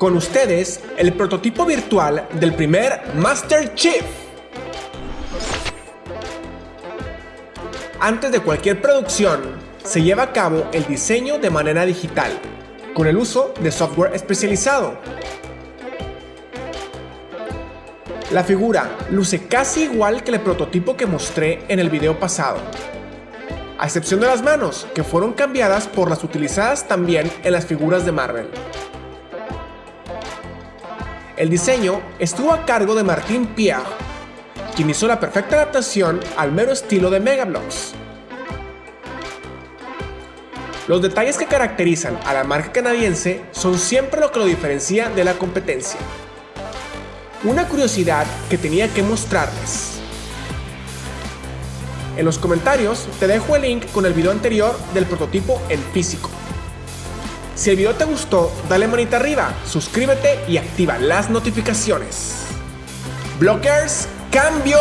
Con ustedes, el prototipo virtual del primer Master Chief. Antes de cualquier producción, se lleva a cabo el diseño de manera digital, con el uso de software especializado. La figura luce casi igual que el prototipo que mostré en el video pasado, a excepción de las manos, que fueron cambiadas por las utilizadas también en las figuras de Marvel. El diseño estuvo a cargo de Martín Pierre, quien hizo la perfecta adaptación al mero estilo de Megablocks. Los detalles que caracterizan a la marca canadiense son siempre lo que lo diferencia de la competencia. Una curiosidad que tenía que mostrarles. En los comentarios te dejo el link con el video anterior del prototipo en físico. Si el video te gustó, dale manita arriba, suscríbete y activa las notificaciones. Blockers, cambio.